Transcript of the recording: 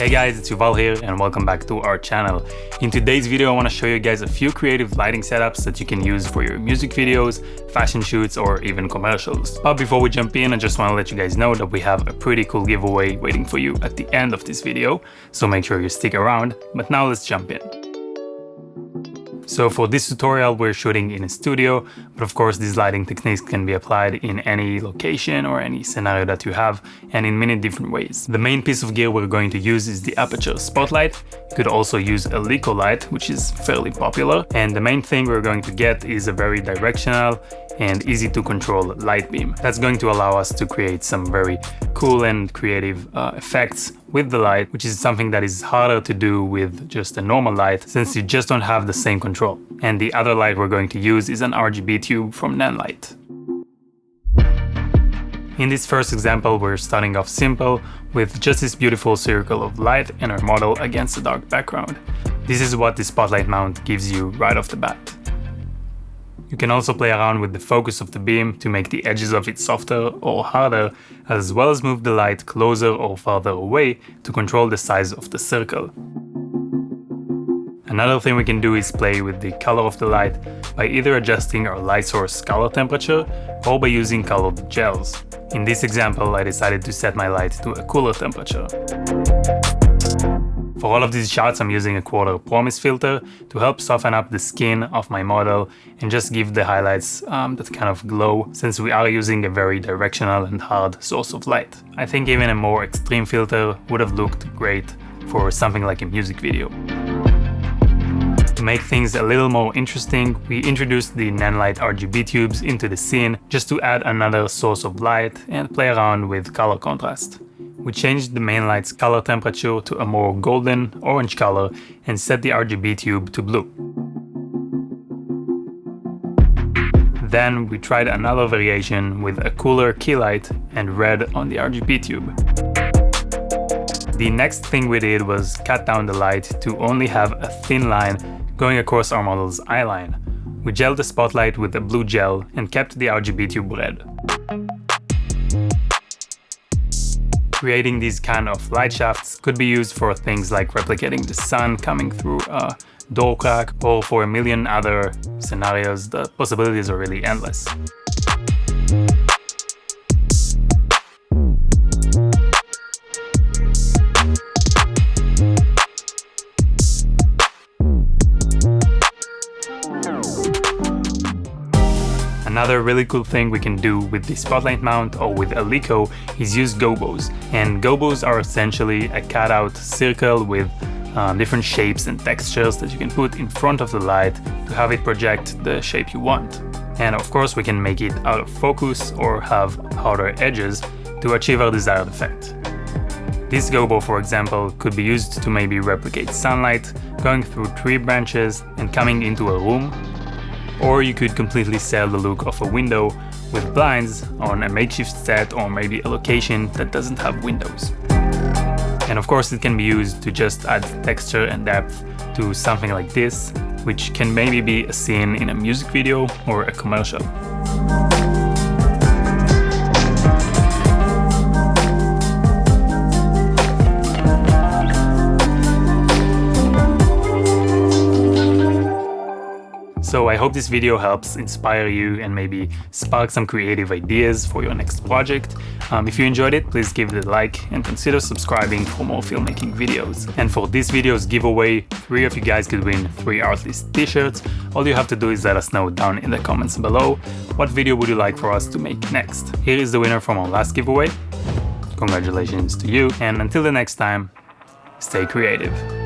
Hey guys, it's Yuval here and welcome back to our channel. In today's video I want to show you guys a few creative lighting setups that you can use for your music videos, fashion shoots or even commercials. But before we jump in I just want to let you guys know that we have a pretty cool giveaway waiting for you at the end of this video, so make sure you stick around. But now let's jump in. So for this tutorial we're shooting in a studio, but of course these lighting techniques can be applied in any location or any scenario that you have and in many different ways. The main piece of gear we're going to use is the Aputure Spotlight. You could also use a Leko light, which is fairly popular. And the main thing we're going to get is a very directional and easy to control light beam. That's going to allow us to create some very cool and creative uh, effects with the light, which is something that is harder to do with just a normal light since you just don't have the same control. And the other light we're going to use is an RGB tube from Nanlite. In this first example, we're starting off simple with just this beautiful circle of light and our model against a dark background. This is what the spotlight mount gives you right off the bat. You can also play around with the focus of the beam to make the edges of it softer or harder, as well as move the light closer or farther away to control the size of the circle. Another thing we can do is play with the color of the light by either adjusting our light source color temperature or by using colored gels. In this example, I decided to set my light to a cooler temperature. For all of these shots I'm using a quarter Pro-Mist filter to help soften up the skin of my model and just give the highlights um, that kind of glow since we are using a very directional and hard source of light. I think even a more extreme filter would have looked great for something like a music video. To make things a little more interesting, we introduced the Nanlite RGB tubes into the scene just to add another source of light and play around with color contrast. We changed the main light's color temperature to a more golden orange color and set the RGB tube to blue. Then we tried another variation with a cooler key light and red on the RGB tube. The next thing we did was cut down the light to only have a thin line going across our model's eyeline. We gelled the spotlight with a blue gel and kept the RGB tube red. Creating these kind of light shafts could be used for things like replicating the sun coming through a door crack or for a million other scenarios. The possibilities are really endless. Another really cool thing we can do with the spotlight mount or with a Leko is use gobos. And gobos are essentially a cutout circle with um, different shapes and textures that you can put in front of the light to have it project the shape you want. And of course we can make it out of focus or have harder edges to achieve our desired effect. This gobo, for example, could be used to maybe replicate sunlight going through tree branches and coming into a room or you could completely sell the look of a window with blinds on a makeshift set or maybe a location that doesn't have windows. And of course it can be used to just add texture and depth to something like this, which can maybe be a scene in a music video or a commercial. So I hope this video helps inspire you and maybe spark some creative ideas for your next project. Um, if you enjoyed it, please give it a like and consider subscribing for more filmmaking videos. And for this video's giveaway, three of you guys could win three Artlist t-shirts. All you have to do is let us know down in the comments below what video would you like for us to make next. Here is the winner from our last giveaway. Congratulations to you and until the next time, stay creative.